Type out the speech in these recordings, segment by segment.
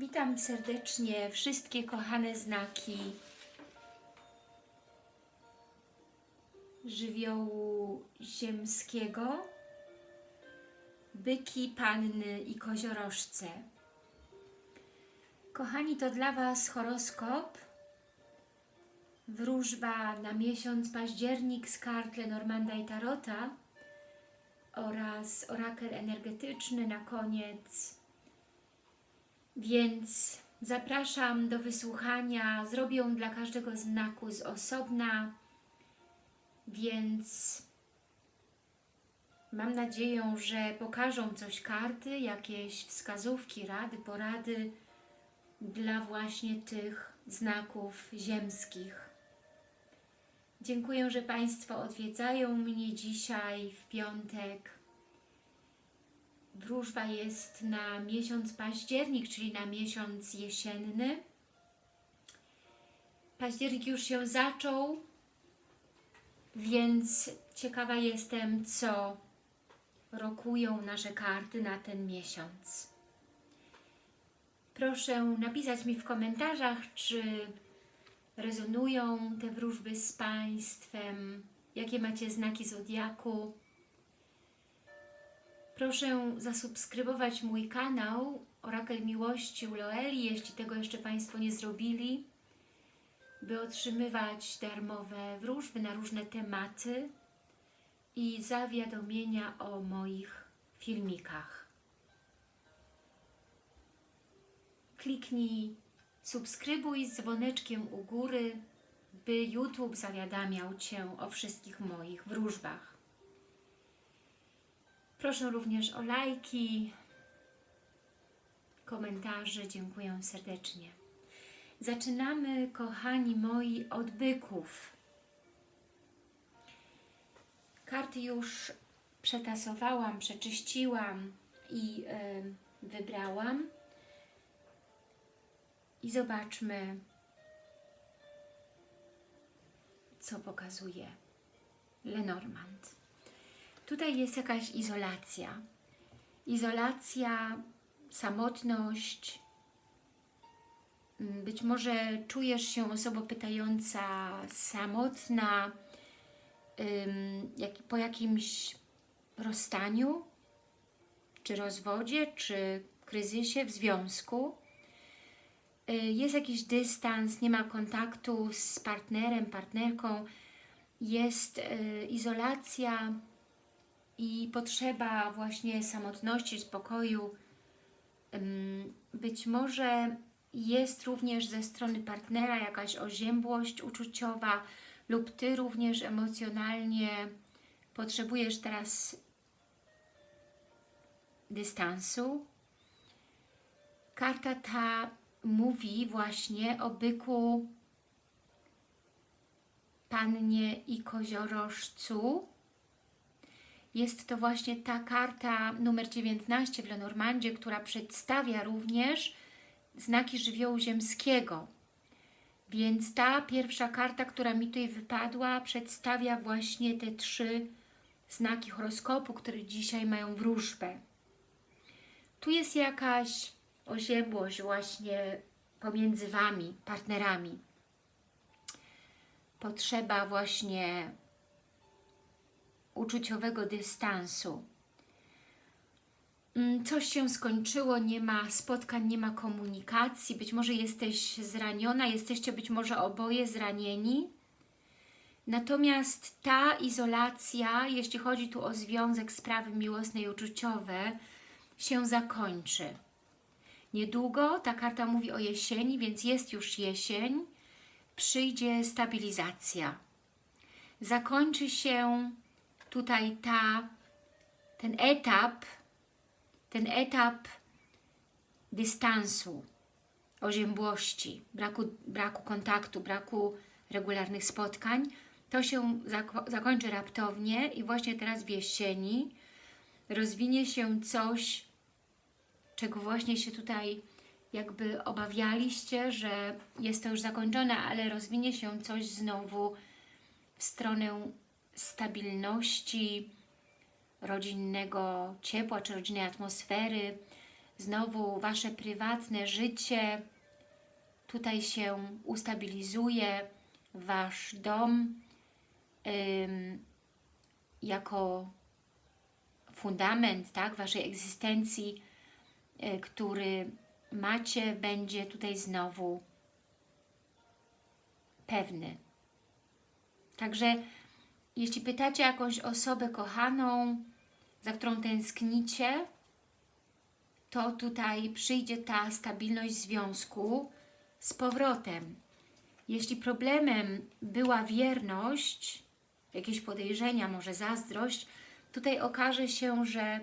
Witam serdecznie wszystkie kochane znaki żywiołu ziemskiego, byki, panny i koziorożce. Kochani, to dla Was horoskop, wróżba na miesiąc październik z kart Lenormanda i Tarota oraz orakel energetyczny na koniec więc zapraszam do wysłuchania. Zrobię dla każdego znaku z osobna, więc mam nadzieję, że pokażą coś karty, jakieś wskazówki, rady, porady dla właśnie tych znaków ziemskich. Dziękuję, że Państwo odwiedzają mnie dzisiaj w piątek Wróżba jest na miesiąc październik, czyli na miesiąc jesienny. Październik już się zaczął, więc ciekawa jestem, co rokują nasze karty na ten miesiąc. Proszę napisać mi w komentarzach, czy rezonują te wróżby z Państwem, jakie macie znaki Zodiaku, Proszę zasubskrybować mój kanał Orakel Miłości u Loeli, jeśli tego jeszcze Państwo nie zrobili, by otrzymywać darmowe wróżby na różne tematy i zawiadomienia o moich filmikach. Kliknij subskrybuj z dzwoneczkiem u góry, by YouTube zawiadamiał Cię o wszystkich moich wróżbach. Proszę również o lajki, komentarze. Dziękuję serdecznie. Zaczynamy, kochani moi, od byków. Karty już przetasowałam, przeczyściłam i y, wybrałam. I zobaczmy, co pokazuje Lenormand. Tutaj jest jakaś izolacja. Izolacja, samotność. Mm, być może czujesz się osobą pytająca, samotna, po jakimś rozstaniu, czy rozwodzie, czy kryzysie w związku. Y, jest jakiś dystans, nie ma kontaktu z partnerem, partnerką, jest y, izolacja, i potrzeba właśnie samotności, spokoju. Być może jest również ze strony partnera jakaś oziębłość uczuciowa lub Ty również emocjonalnie potrzebujesz teraz dystansu. Karta ta mówi właśnie o byku, pannie i koziorożcu, jest to właśnie ta karta numer 19 w Lenormandzie, która przedstawia również znaki żywiołu ziemskiego. Więc ta pierwsza karta, która mi tutaj wypadła, przedstawia właśnie te trzy znaki horoskopu, które dzisiaj mają wróżbę. Tu jest jakaś oziębłość właśnie pomiędzy Wami, partnerami. Potrzeba właśnie uczuciowego dystansu. Mm, coś się skończyło, nie ma spotkań, nie ma komunikacji, być może jesteś zraniona, jesteście być może oboje zranieni. Natomiast ta izolacja, jeśli chodzi tu o związek, sprawy miłosne i uczuciowe, się zakończy. Niedługo, ta karta mówi o jesieni, więc jest już jesień, przyjdzie stabilizacja. Zakończy się tutaj ta, ten etap, ten etap dystansu, oziębłości, braku, braku kontaktu, braku regularnych spotkań, to się zakończy raptownie i właśnie teraz w jesieni rozwinie się coś, czego właśnie się tutaj jakby obawialiście, że jest to już zakończone, ale rozwinie się coś znowu w stronę stabilności, rodzinnego ciepła czy rodzinnej atmosfery, znowu Wasze prywatne życie tutaj się ustabilizuje, Wasz dom ym, jako fundament tak, Waszej egzystencji, y, który macie, będzie tutaj znowu pewny. Także jeśli pytacie jakąś osobę kochaną, za którą tęsknicie, to tutaj przyjdzie ta stabilność związku z powrotem. Jeśli problemem była wierność, jakieś podejrzenia, może zazdrość, tutaj okaże się, że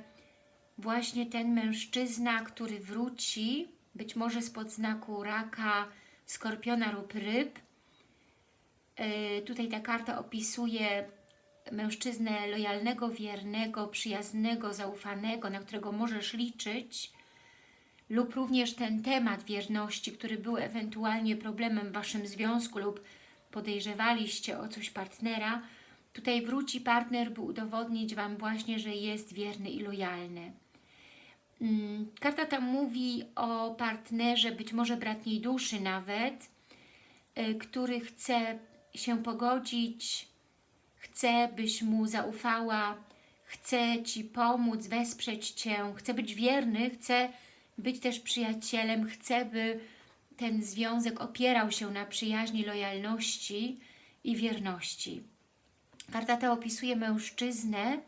właśnie ten mężczyzna, który wróci, być może spod znaku raka, skorpiona lub ryb, yy, tutaj ta karta opisuje mężczyznę lojalnego, wiernego, przyjaznego, zaufanego, na którego możesz liczyć, lub również ten temat wierności, który był ewentualnie problemem w Waszym związku lub podejrzewaliście o coś partnera, tutaj wróci partner, by udowodnić Wam właśnie, że jest wierny i lojalny. Mm, karta tam mówi o partnerze, być może bratniej duszy nawet, y, który chce się pogodzić, chce, byś mu zaufała, chce Ci pomóc, wesprzeć Cię, chce być wierny, chce być też przyjacielem, chce, by ten związek opierał się na przyjaźni, lojalności i wierności. Karta ta opisuje mężczyznę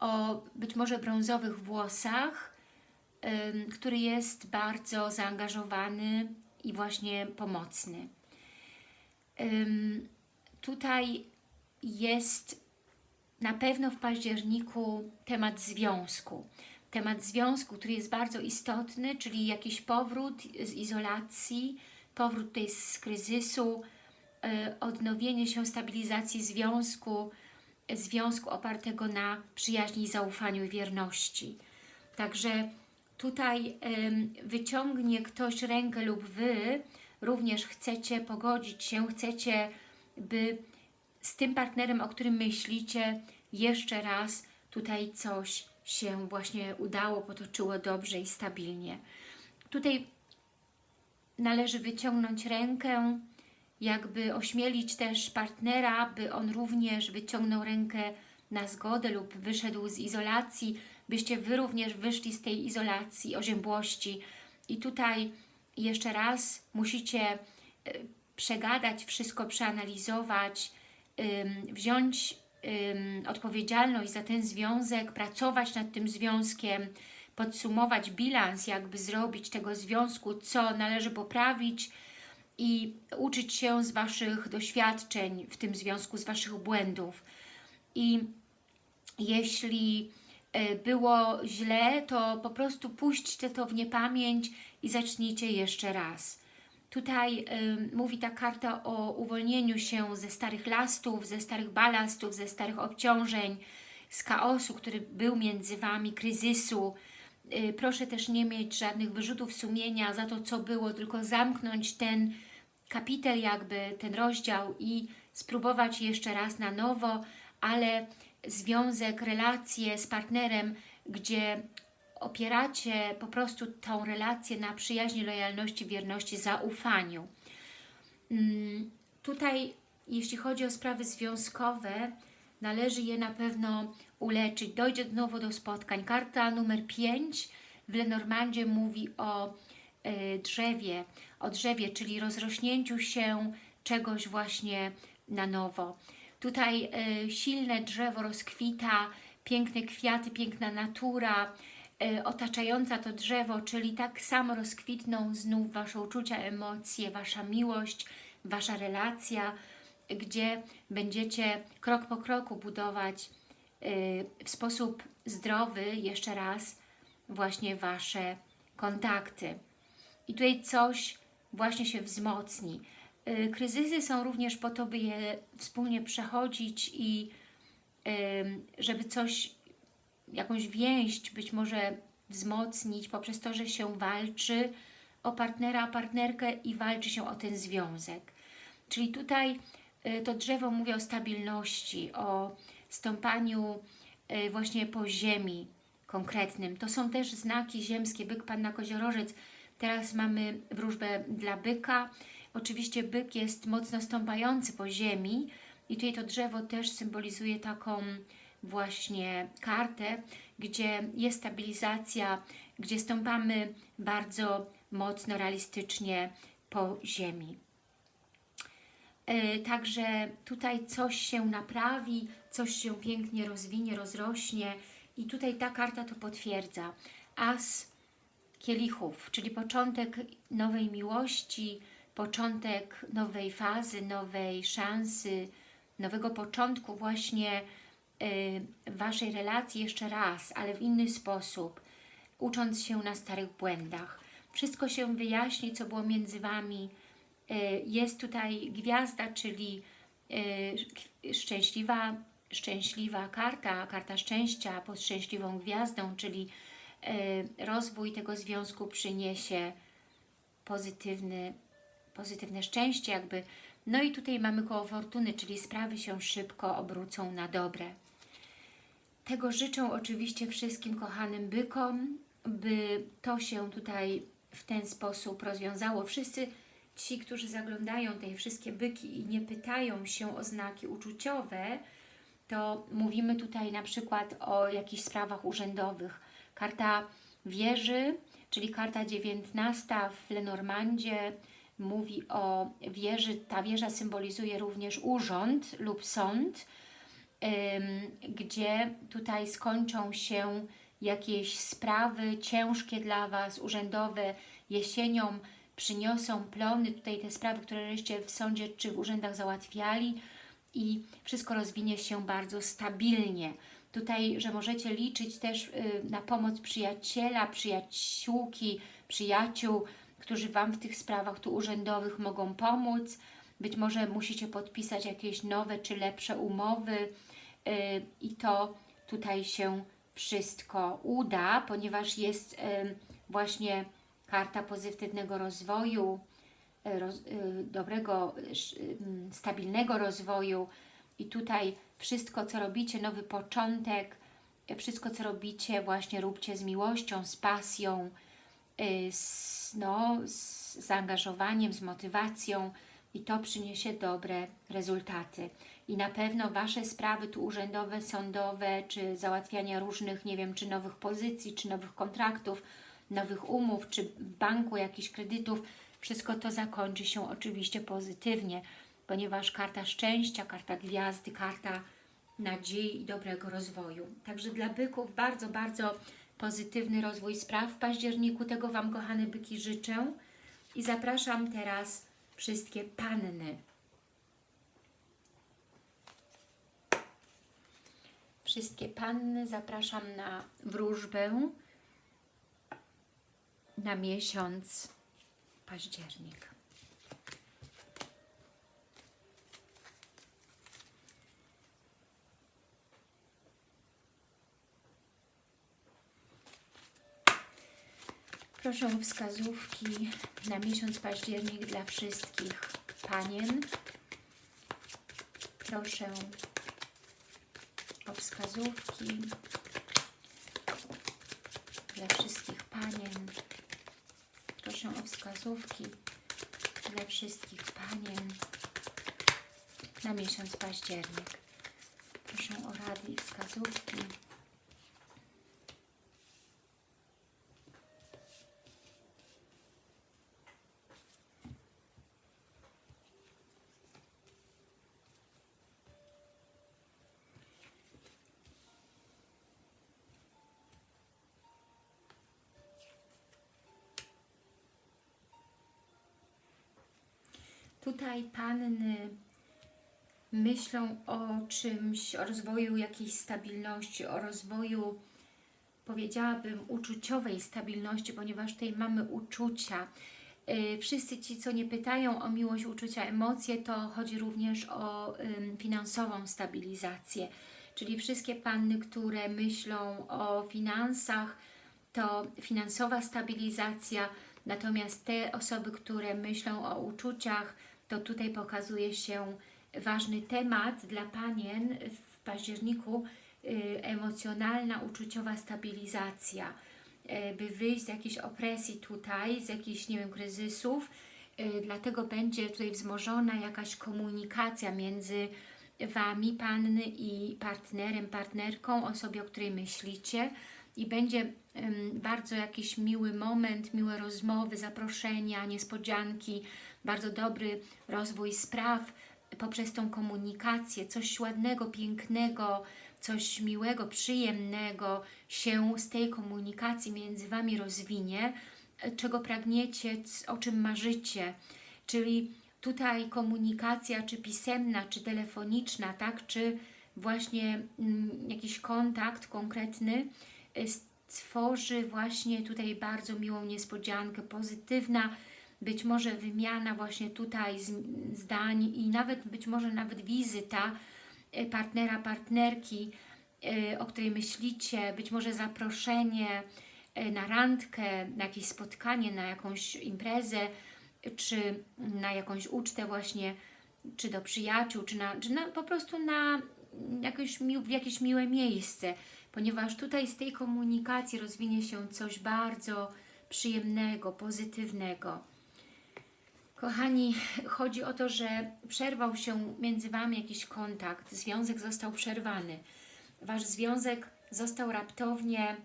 o być może brązowych włosach, który jest bardzo zaangażowany i właśnie pomocny. Tutaj jest na pewno w październiku temat związku. Temat związku, który jest bardzo istotny, czyli jakiś powrót z izolacji, powrót tutaj z kryzysu, yy, odnowienie się, stabilizacji związku, związku opartego na przyjaźni, zaufaniu i wierności. Także tutaj wyciągnie ktoś rękę lub Wy również chcecie pogodzić się, chcecie, by z tym partnerem, o którym myślicie, jeszcze raz tutaj coś się właśnie udało, potoczyło dobrze i stabilnie. Tutaj należy wyciągnąć rękę, jakby ośmielić też partnera, by on również wyciągnął rękę na zgodę lub wyszedł z izolacji, byście Wy również wyszli z tej izolacji, oziębłości. I tutaj jeszcze raz musicie y, przegadać wszystko, przeanalizować, wziąć odpowiedzialność za ten związek, pracować nad tym związkiem, podsumować bilans, jakby zrobić tego związku, co należy poprawić i uczyć się z Waszych doświadczeń w tym związku, z Waszych błędów. I jeśli e, było źle, to po prostu puśćcie to w niepamięć i zacznijcie jeszcze raz. Tutaj y, mówi ta karta o uwolnieniu się ze starych lastów, ze starych balastów, ze starych obciążeń, z chaosu, który był między Wami, kryzysu. Y, proszę też nie mieć żadnych wyrzutów sumienia za to, co było, tylko zamknąć ten kapitel jakby, ten rozdział i spróbować jeszcze raz na nowo, ale związek, relacje z partnerem, gdzie opieracie po prostu tą relację na przyjaźni, lojalności, wierności, zaufaniu. Mm, tutaj, jeśli chodzi o sprawy związkowe, należy je na pewno uleczyć. Dojdzie znowu do spotkań. Karta numer 5 w Lenormandzie mówi o y, drzewie, o drzewie, czyli rozrośnięciu się czegoś właśnie na nowo. Tutaj y, silne drzewo rozkwita, piękne kwiaty, piękna natura, E, otaczająca to drzewo, czyli tak samo rozkwitną znów Wasze uczucia, emocje, Wasza miłość, Wasza relacja, gdzie będziecie krok po kroku budować e, w sposób zdrowy, jeszcze raz, właśnie Wasze kontakty. I tutaj coś właśnie się wzmocni. E, kryzysy są również po to, by je wspólnie przechodzić i żeby coś jakąś więź być może wzmocnić poprzez to, że się walczy o partnera, partnerkę i walczy się o ten związek. Czyli tutaj y, to drzewo mówi o stabilności, o stąpaniu y, właśnie po ziemi konkretnym. To są też znaki ziemskie, byk, panna, koziorożec. Teraz mamy wróżbę dla byka. Oczywiście byk jest mocno stąpający po ziemi i tutaj to drzewo też symbolizuje taką właśnie kartę, gdzie jest stabilizacja, gdzie stąpamy bardzo mocno, realistycznie po ziemi. E, Także tutaj coś się naprawi, coś się pięknie rozwinie, rozrośnie i tutaj ta karta to potwierdza. As kielichów, czyli początek nowej miłości, początek nowej fazy, nowej szansy, nowego początku właśnie Waszej relacji jeszcze raz, ale w inny sposób, ucząc się na starych błędach. Wszystko się wyjaśni, co było między Wami. Y, Jest tutaj gwiazda, czyli y, szczęśliwa, szczęśliwa karta, karta szczęścia pod szczęśliwą gwiazdą, czyli y, rozwój tego związku przyniesie pozytywny, pozytywne szczęście jakby. No i tutaj mamy koło fortuny, czyli sprawy się szybko obrócą na dobre. Tego życzę oczywiście wszystkim kochanym bykom, by to się tutaj w ten sposób rozwiązało. Wszyscy ci, którzy zaglądają te wszystkie byki i nie pytają się o znaki uczuciowe, to mówimy tutaj na przykład o jakichś sprawach urzędowych. Karta wieży, czyli karta 19 w Lenormandzie mówi o wieży. Ta wieża symbolizuje również urząd lub sąd, gdzie tutaj skończą się jakieś sprawy ciężkie dla Was, urzędowe, jesienią przyniosą plony, tutaj te sprawy, które żeście w sądzie czy w urzędach załatwiali i wszystko rozwinie się bardzo stabilnie. Tutaj, że możecie liczyć też y, na pomoc przyjaciela, przyjaciółki, przyjaciół, którzy Wam w tych sprawach tu urzędowych mogą pomóc. Być może musicie podpisać jakieś nowe czy lepsze umowy i to tutaj się wszystko uda, ponieważ jest y, właśnie karta pozytywnego rozwoju, y, y, dobrego, y, mm, stabilnego rozwoju. I tutaj wszystko, co robicie, nowy początek, y, wszystko, co robicie, właśnie róbcie z miłością, z pasją, y, z, no, z zaangażowaniem, z motywacją i to przyniesie dobre rezultaty. I na pewno Wasze sprawy tu urzędowe, sądowe, czy załatwiania różnych, nie wiem, czy nowych pozycji, czy nowych kontraktów, nowych umów, czy w banku jakichś kredytów, wszystko to zakończy się oczywiście pozytywnie, ponieważ karta szczęścia, karta gwiazdy, karta nadziei i dobrego rozwoju. Także dla byków bardzo, bardzo pozytywny rozwój spraw w październiku. Tego Wam, kochane byki, życzę. I zapraszam teraz wszystkie panny. Wszystkie panny zapraszam na wróżbę na miesiąc październik. Proszę o wskazówki na miesiąc październik dla wszystkich panien. Proszę o wskazówki dla wszystkich panien. Proszę o wskazówki dla wszystkich panien na miesiąc październik. Proszę o rady i wskazówki. Tutaj panny myślą o czymś, o rozwoju jakiejś stabilności, o rozwoju, powiedziałabym, uczuciowej stabilności, ponieważ tutaj mamy uczucia. Yy, Wszyscy ci, co nie pytają o miłość, uczucia, emocje, to chodzi również o finansową stabilizację. Czyli wszystkie panny, które myślą o finansach, to finansowa stabilizacja, natomiast te osoby, które myślą o uczuciach, to tutaj pokazuje się ważny temat dla panien w październiku, y, emocjonalna, uczuciowa stabilizacja, y, by wyjść z jakiejś opresji tutaj, z jakichś, nie wiem, kryzysów, y, dlatego będzie tutaj wzmożona jakaś komunikacja między Wami, Panny i partnerem, partnerką, osobie, o której myślicie. I będzie bardzo jakiś miły moment, miłe rozmowy, zaproszenia, niespodzianki, bardzo dobry rozwój spraw poprzez tą komunikację, coś ładnego, pięknego, coś miłego, przyjemnego się z tej komunikacji między Wami rozwinie, czego pragniecie, o czym marzycie, czyli tutaj komunikacja, czy pisemna, czy telefoniczna, tak, czy właśnie mm, jakiś kontakt konkretny y, stworzy właśnie tutaj bardzo miłą niespodziankę, pozytywna, być może wymiana właśnie tutaj zdań i nawet być może nawet wizyta y, partnera, partnerki, y, o której myślicie, być może zaproszenie na randkę, na jakieś spotkanie, na jakąś imprezę, czy na jakąś ucztę właśnie, czy do przyjaciół, czy, na, czy na, po prostu na jakieś, w jakieś miłe miejsce, ponieważ tutaj z tej komunikacji rozwinie się coś bardzo przyjemnego, pozytywnego. Kochani, chodzi o to, że przerwał się między Wami jakiś kontakt, związek został przerwany. Wasz związek został raptownie,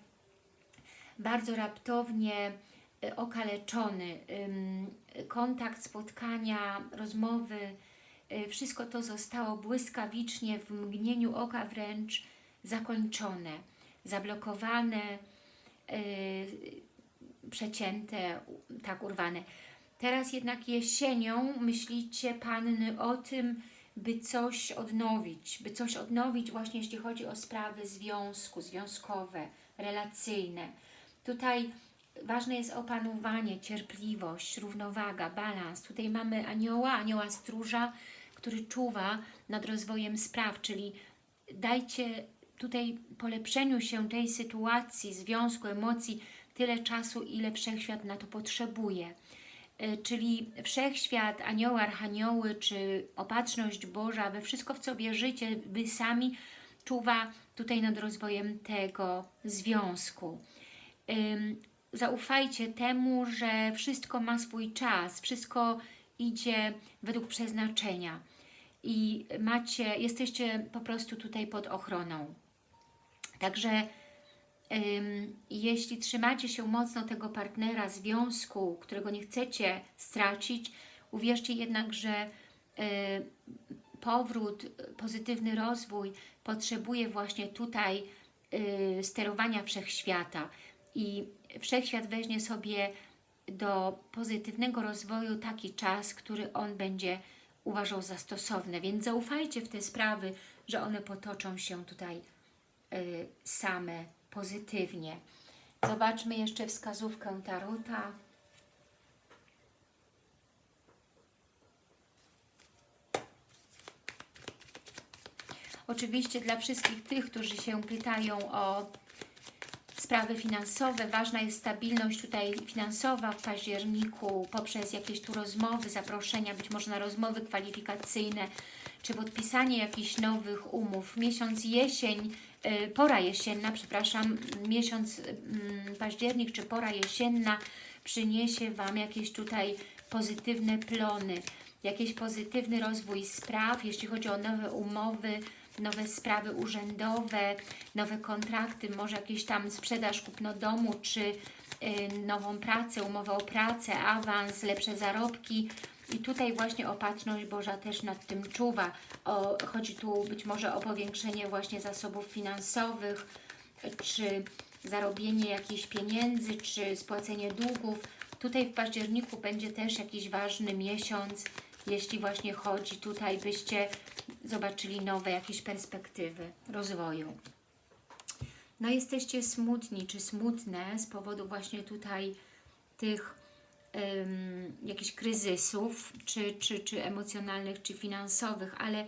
bardzo raptownie y, okaleczony. Kontakt, spotkania, rozmowy, y, wszystko to zostało błyskawicznie, w mgnieniu oka wręcz zakończone, zablokowane, yy, przecięte, tak urwane. Teraz jednak jesienią myślicie Panny o tym, by coś odnowić, by coś odnowić właśnie jeśli chodzi o sprawy związku, związkowe, relacyjne. Tutaj ważne jest opanowanie, cierpliwość, równowaga, balans. Tutaj mamy anioła, anioła stróża, który czuwa nad rozwojem spraw, czyli dajcie tutaj polepszeniu się tej sytuacji, związku, emocji tyle czasu, ile Wszechświat na to potrzebuje. E, czyli Wszechświat, anioły, archanioły, czy opatrzność Boża, we wszystko, w co wierzycie, Wy sami czuwa tutaj nad rozwojem tego związku. Zaufajcie temu, że wszystko ma swój czas, wszystko idzie według przeznaczenia i macie, jesteście po prostu tutaj pod ochroną. Także jeśli trzymacie się mocno tego partnera, związku, którego nie chcecie stracić, uwierzcie jednak, że powrót, pozytywny rozwój potrzebuje właśnie tutaj y, sterowania Wszechświata i Wszechświat weźmie sobie do pozytywnego rozwoju taki czas, który on będzie uważał za stosowne. Więc zaufajcie w te sprawy, że one potoczą się tutaj Y, same pozytywnie. Zobaczmy jeszcze wskazówkę Tarota. Oczywiście dla wszystkich tych, którzy się pytają o sprawy finansowe, ważna jest stabilność tutaj finansowa w październiku poprzez jakieś tu rozmowy, zaproszenia, być może na rozmowy kwalifikacyjne, czy podpisanie jakichś nowych umów. Miesiąc jesień pora jesienna, przepraszam, miesiąc mm, październik czy pora jesienna przyniesie Wam jakieś tutaj pozytywne plony, jakiś pozytywny rozwój spraw, jeśli chodzi o nowe umowy, nowe sprawy urzędowe, nowe kontrakty, może jakieś tam sprzedaż, kupno domu, czy y, nową pracę, umowę o pracę, awans, lepsze zarobki, i tutaj właśnie opatrzność Boża też nad tym czuwa. O, chodzi tu być może o powiększenie właśnie zasobów finansowych, czy zarobienie jakichś pieniędzy, czy spłacenie długów. Tutaj w październiku będzie też jakiś ważny miesiąc, jeśli właśnie chodzi tutaj, byście zobaczyli nowe jakieś perspektywy rozwoju. No jesteście smutni, czy smutne z powodu właśnie tutaj tych jakichś kryzysów, czy, czy, czy emocjonalnych, czy finansowych, ale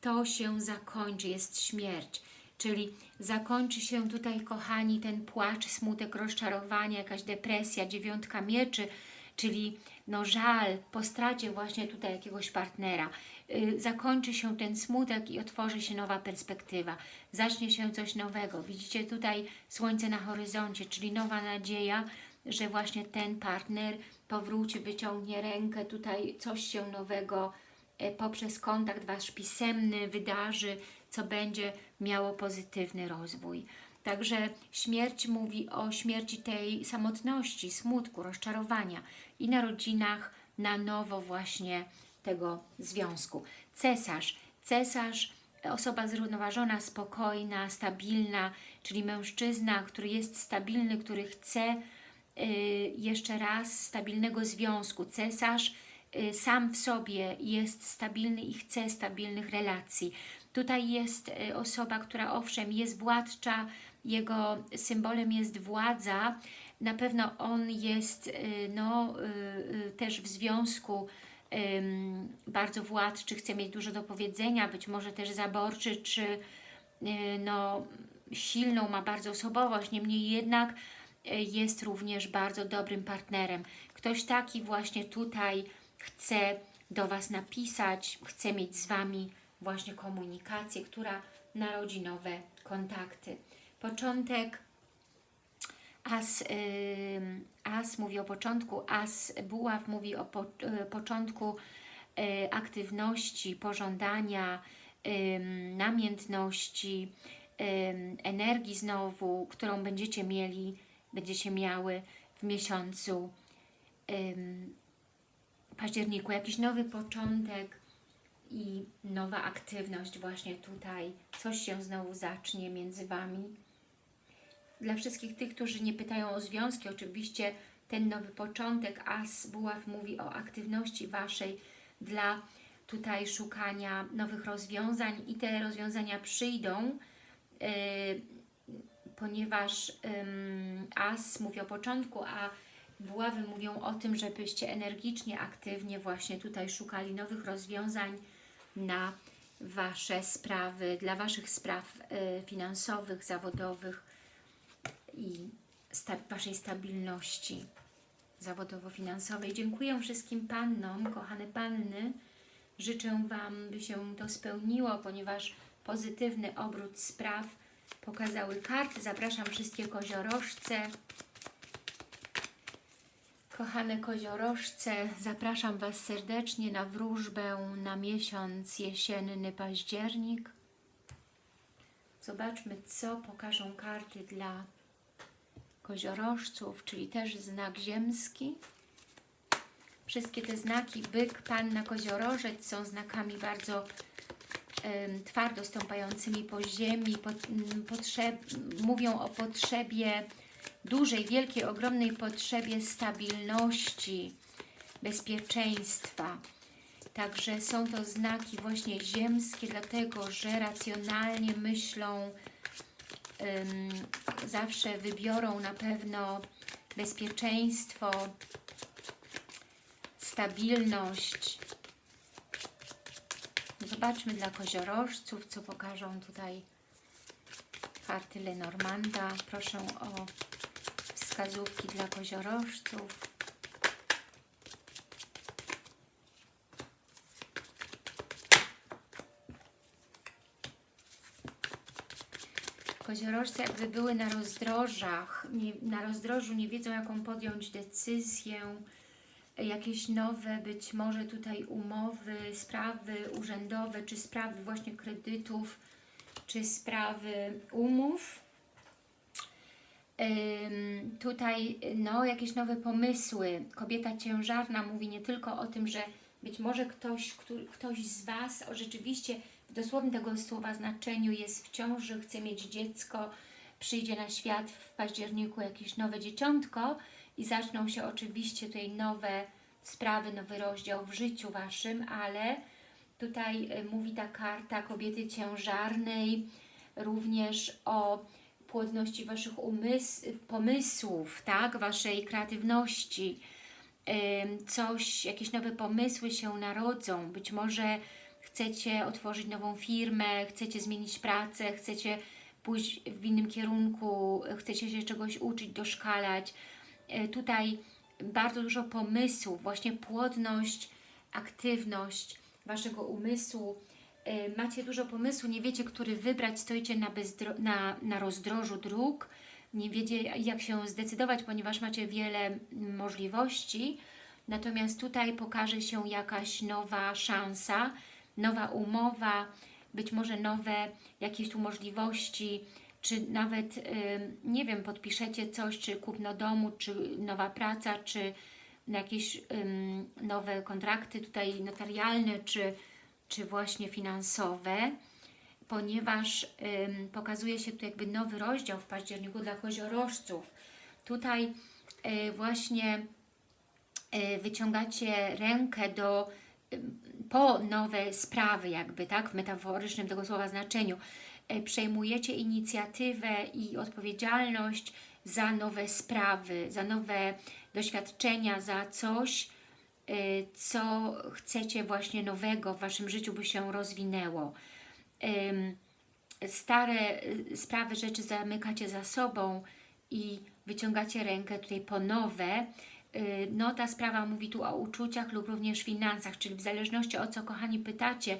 to się zakończy, jest śmierć. Czyli zakończy się tutaj, kochani, ten płacz, smutek, rozczarowanie, jakaś depresja, dziewiątka mieczy, czyli no żal po stracie właśnie tutaj jakiegoś partnera. Y, Zakończy się ten smutek i otworzy się nowa perspektywa. Zacznie się coś nowego. Widzicie tutaj słońce na horyzoncie, czyli nowa nadzieja, że właśnie ten partner powróci, wyciągnie rękę, tutaj coś się nowego e, poprzez kontakt Wasz pisemny wydarzy, co będzie miało pozytywny rozwój. Także śmierć mówi o śmierci tej samotności, smutku, rozczarowania i narodzinach na nowo właśnie tego związku. Cesarz. Cesarz, osoba zrównoważona, spokojna, stabilna, czyli mężczyzna, który jest stabilny, który chce jeszcze raz stabilnego związku. Cesarz y, sam w sobie jest stabilny i chce stabilnych relacji. Tutaj jest y, osoba, która owszem jest władcza, jego symbolem jest władza. Na pewno on jest y, no, y, y, też w związku bardzo władczy, chce mieć dużo do powiedzenia, być może też zaborczy, czy y, no, silną, ma bardzo osobowość, niemniej jednak y, jest również bardzo dobrym partnerem. Ktoś taki właśnie tutaj chce do Was napisać, chce mieć z Wami właśnie komunikację, która narodzi nowe kontakty. Początek As, ym, as mówi o początku, as buław mówi o po, y, początku y, aktywności, pożądania, namiętności, energii znowu, którą będziecie mieli, będziecie miały w miesiącu ym, październiku. Jakiś nowy początek i nowa aktywność właśnie tutaj. Coś się znowu zacznie między Wami dla wszystkich tych, którzy nie pytają o związki, oczywiście ten nowy początek As Buław mówi o aktywności Waszej dla tutaj szukania nowych rozwiązań i te rozwiązania przyjdą, yy, ponieważ As mówi o początku, a Buławy mówią o tym, żebyście energicznie, aktywnie właśnie tutaj szukali nowych rozwiązań na Wasze sprawy, dla Waszych spraw yy, finansowych, zawodowych, i sta Waszej stabilności zawodowo-finansowej. Dziękuję wszystkim Pannom, kochane Panny. Życzę Wam, by się to spełniło, ponieważ pozytywny obrót spraw pokazały karty. Zapraszam wszystkie koziorożce. Kochane koziorożce, zapraszam Was serdecznie na wróżbę na miesiąc jesienny październik. Zobaczmy, co pokażą karty dla koziorożców, czyli też znak ziemski. Wszystkie te znaki byk, panna, koziorożec są znakami bardzo twardo stąpającymi po ziemi, po, potrzeb, mówią o potrzebie dużej, wielkiej, ogromnej potrzebie stabilności, bezpieczeństwa. Także są to znaki właśnie ziemskie, dlatego że racjonalnie myślą, zawsze wybiorą na pewno bezpieczeństwo, stabilność. Zobaczmy dla koziorożców, co pokażą tutaj karty Lenormanda. Proszę o wskazówki dla koziorożców. koziorożce jakby były na rozdrożach, nie, na rozdrożu nie wiedzą jaką podjąć decyzję, jakieś nowe być może tutaj umowy, sprawy urzędowe, czy sprawy właśnie kredytów, czy sprawy umów. Ym, tutaj no, jakieś nowe pomysły. Kobieta ciężarna mówi nie tylko o tym, że być może ktoś, który, ktoś z Was o rzeczywiście w dosłownym tego słowa znaczeniu jest w ciąży, chce mieć dziecko, przyjdzie na świat w październiku jakieś nowe dzieciątko i zaczną się oczywiście tutaj nowe sprawy, nowy rozdział w życiu Waszym, ale tutaj y, mówi ta karta kobiety ciężarnej również o płodności Waszych pomysłów, tak, Waszej kreatywności, coś, jakieś nowe pomysły się narodzą, być może chcecie otworzyć nową firmę, chcecie zmienić pracę, chcecie pójść w innym kierunku, chcecie się czegoś uczyć, doszkalać. E, tutaj bardzo dużo pomysłów, właśnie płodność, aktywność Waszego umysłu. Y, Macie dużo pomysłu, nie wiecie, który wybrać, stoicie na, na, na rozdrożu dróg, nie wiecie, jak się zdecydować, ponieważ macie wiele możliwości. Natomiast tutaj pokaże się jakaś nowa szansa, nowa umowa, być może nowe jakieś tu możliwości, czy nawet, ym, nie wiem, podpiszecie coś, czy kupno domu, czy nowa praca, czy jakieś nowe kontrakty tutaj notarialne, czy, czy właśnie finansowe, ponieważ pokazuje się tu jakby nowy rozdział w październiku dla koziorożców. Tutaj y, właśnie y, wyciągacie rękę do po nowe sprawy jakby, tak, w metaforycznym tego słowa znaczeniu. Y, Przejmujecie inicjatywę i odpowiedzialność za nowe sprawy, za nowe doświadczenia, za coś, y, co chcecie właśnie nowego w Waszym życiu, by się rozwinęło. Stare y, sprawy, rzeczy zamykacie za sobą i wyciągacie rękę tutaj po nowe. No ta sprawa mówi tu o uczuciach lub również finansach, czyli w zależności o co kochani pytacie,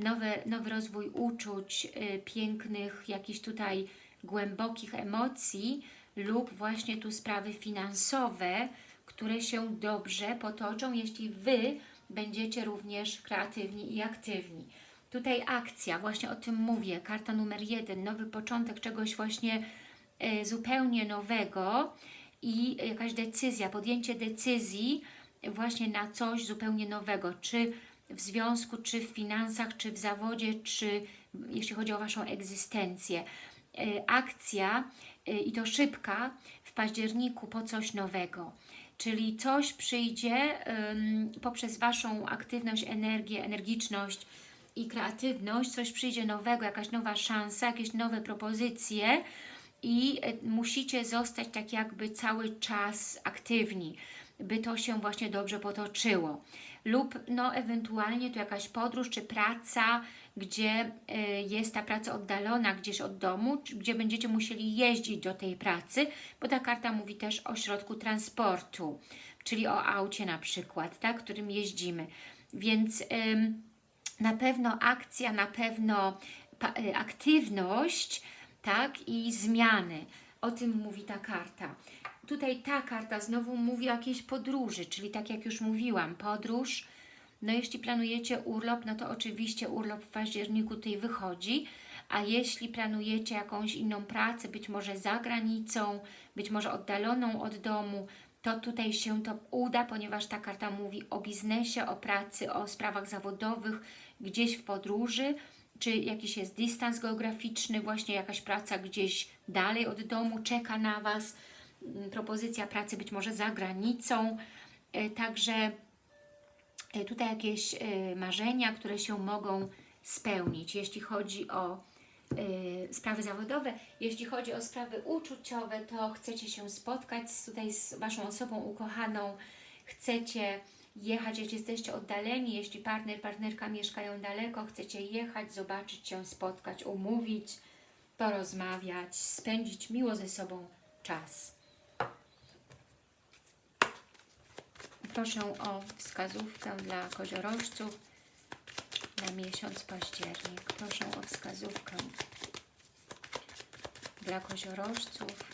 nowy, nowy rozwój uczuć, y, pięknych, jakichś tutaj głębokich emocji lub właśnie tu sprawy finansowe, które się dobrze potoczą, jeśli Wy będziecie również kreatywni i aktywni. Tutaj akcja, właśnie o tym mówię, karta numer jeden, nowy początek czegoś właśnie e, zupełnie nowego i jakaś decyzja, podjęcie decyzji właśnie na coś zupełnie nowego, czy w związku, czy w finansach, czy w zawodzie, czy jeśli chodzi o Waszą egzystencję. E, Akcja e, i to szybka w październiku po coś nowego. Czyli coś przyjdzie poprzez Waszą aktywność, energię, energiczność i kreatywność, coś przyjdzie nowego, jakaś nowa szansa, jakieś nowe propozycje i e, musicie zostać tak jakby cały czas aktywni, by to się właśnie dobrze potoczyło. Lub no ewentualnie to jakaś podróż czy praca, gdzie e, jest ta praca oddalona gdzieś od domu, gdzie będziecie musieli jeździć do tej pracy, bo ta karta mówi też o środku transportu, czyli o aucie na przykład, tak, którym jeździmy. Więc ym, na pewno akcja, na pewno y, aktywność, tak, i zmiany. O tym mówi ta karta. Tutaj ta karta znowu mówi o jakiejś podróży, czyli tak jak już mówiłam, podróż, no jeśli planujecie urlop, no to oczywiście urlop w październiku tutaj wychodzi, a jeśli planujecie jakąś inną pracę, być może za granicą, być może oddaloną od domu, to tutaj się to uda, ponieważ ta karta mówi o biznesie, o pracy, o sprawach zawodowych, gdzieś w podróży, czy jakiś jest dystans geograficzny, właśnie jakaś praca gdzieś dalej od domu czeka na Was, propozycja pracy być może za granicą, E, także e, tutaj jakieś e, marzenia, które się mogą spełnić, jeśli chodzi o sprawy zawodowe. Jeśli chodzi o sprawy uczuciowe, to chcecie się spotkać tutaj z Waszą osobą ukochaną, chcecie jechać, jeśli jesteście oddaleni, jeśli partner, partnerka mieszkają daleko, chcecie jechać, zobaczyć się, spotkać, umówić, porozmawiać, spędzić miło ze sobą czas. Proszę o wskazówkę dla koziorożców na miesiąc październik. Proszę o wskazówkę dla koziorożców.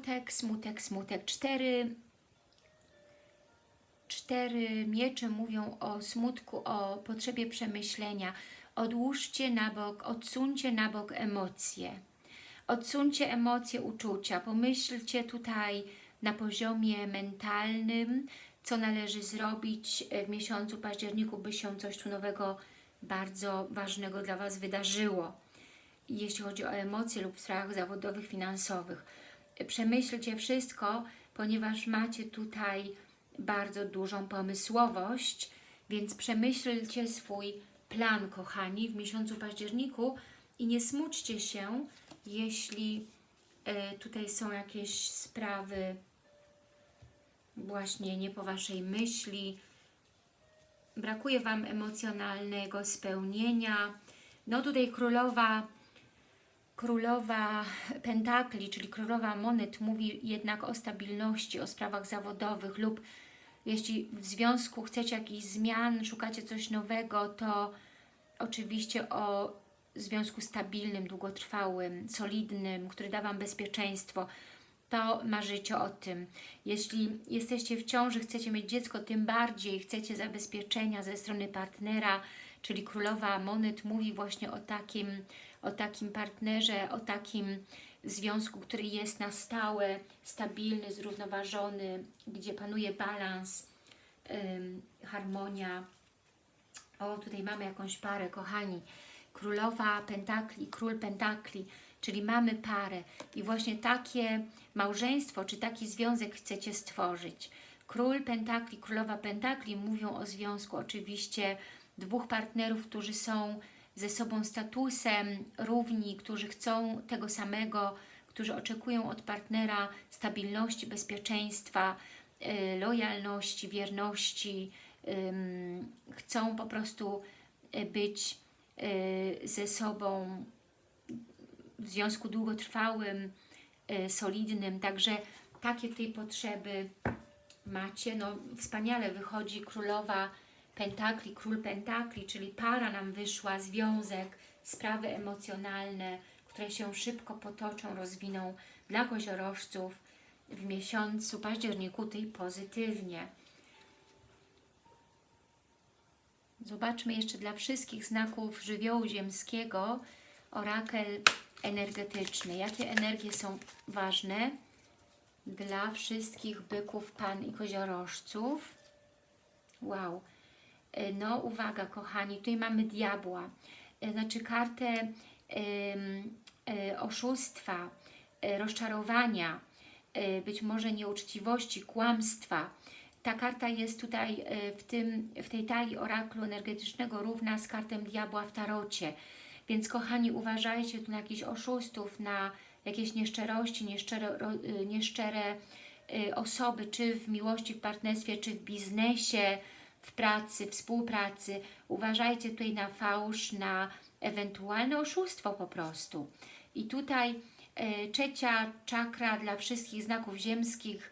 Smutek, smutek, smutek. Cztery, cztery miecze mówią o smutku, o potrzebie przemyślenia. Odłóżcie na bok, odsuńcie na bok emocje. Odsuńcie emocje, uczucia. Pomyślcie tutaj na poziomie mentalnym, co należy zrobić w miesiącu październiku, by się coś tu nowego, bardzo ważnego dla Was wydarzyło jeśli chodzi o emocje lub w sprawach zawodowych, finansowych. Przemyślcie wszystko, ponieważ macie tutaj bardzo dużą pomysłowość, więc przemyślcie swój plan, kochani, w miesiącu październiku i nie smućcie się, jeśli e, tutaj są jakieś sprawy właśnie nie po Waszej myśli, brakuje Wam emocjonalnego spełnienia. No tutaj królowa, królowa pentakli, czyli królowa monet mówi jednak o stabilności, o sprawach zawodowych lub jeśli w związku chcecie jakichś zmian, szukacie coś nowego, to oczywiście o związku stabilnym, długotrwałym, solidnym, który da Wam bezpieczeństwo, to marzycie o tym. Jeśli jesteście w ciąży, chcecie mieć dziecko, tym bardziej chcecie zabezpieczenia ze strony partnera, czyli Królowa Monet mówi właśnie o takim, o takim partnerze, o takim związku, który jest na stałe, stabilny, zrównoważony, gdzie panuje balans, ym, harmonia. O, tutaj mamy jakąś parę, kochani. Królowa Pentakli, Król Pentakli, czyli mamy parę i właśnie takie małżeństwo, czy taki związek chcecie stworzyć. Król Pentakli, Królowa Pentakli mówią o związku oczywiście dwóch partnerów, którzy są ze sobą statusem równi, którzy chcą tego samego, którzy oczekują od partnera stabilności, bezpieczeństwa, y, lojalności, wierności, chcą po prostu y, być y, ze sobą w związku długotrwałym, solidnym, także takie tej potrzeby macie. No, wspaniale wychodzi królowa pentakli, król pentakli, czyli para nam wyszła, związek, sprawy emocjonalne, które się szybko potoczą, rozwiną dla koziorożców w miesiącu październiku tej pozytywnie. Zobaczmy jeszcze dla wszystkich znaków żywiołu ziemskiego orakel energetyczny. Jakie energie są ważne dla wszystkich byków, pan i koziorożców? Wow. E, No uwaga kochani, tutaj mamy diabła. E, Znaczy kartę e, oszustwa, rozczarowania, być może nieuczciwości, kłamstwa. Ta karta jest tutaj w, tym, w tej talii oraklu energetycznego równa z kartem diabła w tarocie. Więc kochani, uważajcie tu na jakichś oszustów, na jakieś nieszczerości, nieszczere, nieszczere osoby, czy w miłości, w partnerstwie, czy w biznesie, w pracy, współpracy. Uważajcie tutaj na fałsz, na ewentualne oszustwo po prostu. I tutaj e, trzecia czakra dla wszystkich znaków ziemskich,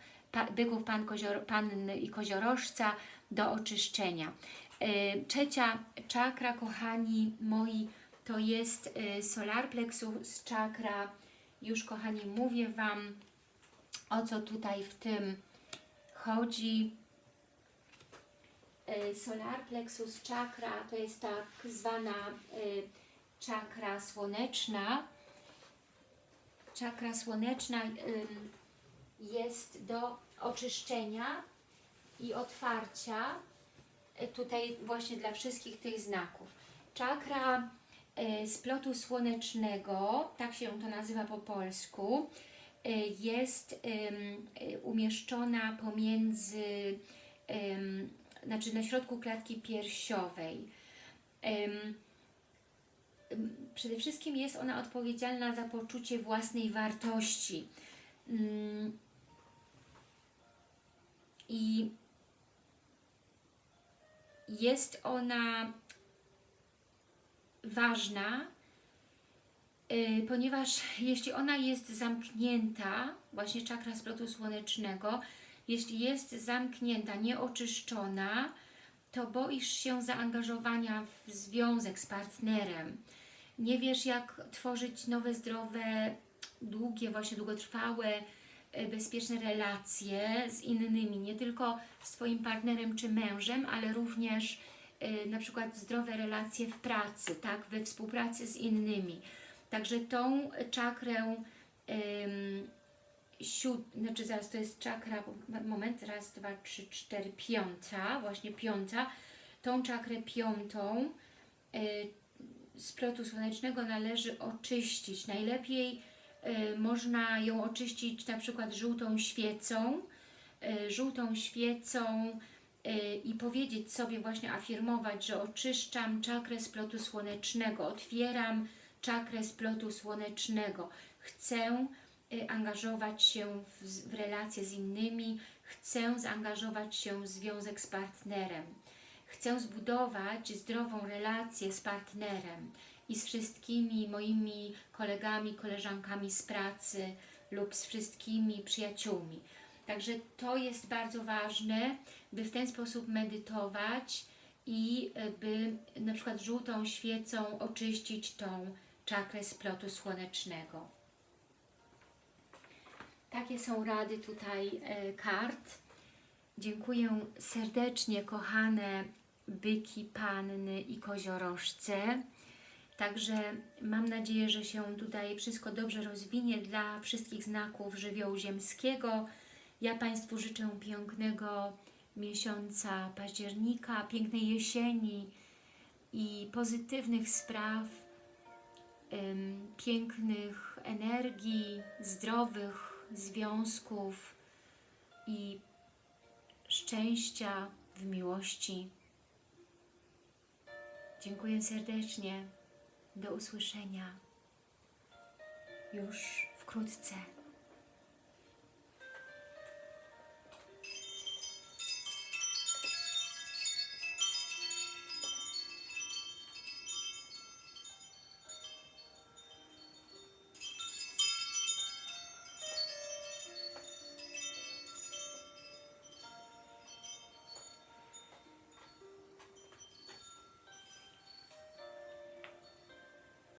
byków pan, kozior, panny i koziorożca do oczyszczenia. E, Trzecia czakra, kochani moi, to jest e, solar plexus czakra. Już, kochani, mówię Wam, o co tutaj w tym chodzi. E, Solar plexus czakra to jest tak zwana e, czakra słoneczna. Czakra słoneczna jest do oczyszczenia i otwarcia e, tutaj właśnie dla wszystkich tych znaków. Czakra splotu słonecznego, tak się to nazywa po polsku, jest umieszczona pomiędzy, znaczy na środku klatki piersiowej. Przede wszystkim jest ona odpowiedzialna za poczucie własnej wartości. Mm, I jest ona ważna, y, ponieważ jeśli ona jest zamknięta, właśnie czakra splotu słonecznego, jeśli jest zamknięta, nieoczyszczona, to boisz się zaangażowania w związek z partnerem. Nie wiesz, jak tworzyć nowe, zdrowe, długie, właśnie długotrwałe, e, bezpieczne relacje z innymi, nie tylko z Twoim partnerem czy mężem, ale również e, na przykład zdrowe relacje w pracy, tak, we współpracy z innymi. Także tą czakrę siód, znaczy zaraz to jest czakra, moment, raz, dwa, trzy, cztery, piąta, właśnie piąta, tą czakrę piątą y, splotu słonecznego należy oczyścić. Najlepiej y, można ją oczyścić na przykład żółtą świecą, y, żółtą świecą y, i powiedzieć sobie, właśnie afirmować, że oczyszczam czakrę splotu słonecznego, otwieram czakrę splotu słonecznego. Chcę angażować się w, w relacje z innymi, chcę zaangażować się w związek z partnerem. Chcę zbudować zdrową relację z partnerem i z wszystkimi moimi kolegami, koleżankami z pracy lub z wszystkimi przyjaciółmi. Także to jest bardzo ważne, by w ten sposób medytować i e, by na przykład żółtą świecą oczyścić tą czakrę splotu słonecznego. Takie są rady tutaj e, kart. Dziękuję serdecznie, kochane byki, panny i koziorożce. Także mam nadzieję, że się tutaj wszystko dobrze rozwinie dla wszystkich znaków żywiołu ziemskiego. Ja Państwu życzę pięknego miesiąca października, pięknej jesieni i pozytywnych spraw, pięknych energii, zdrowych związków i szczęścia w miłości. Dziękuję serdecznie. Do usłyszenia już wkrótce.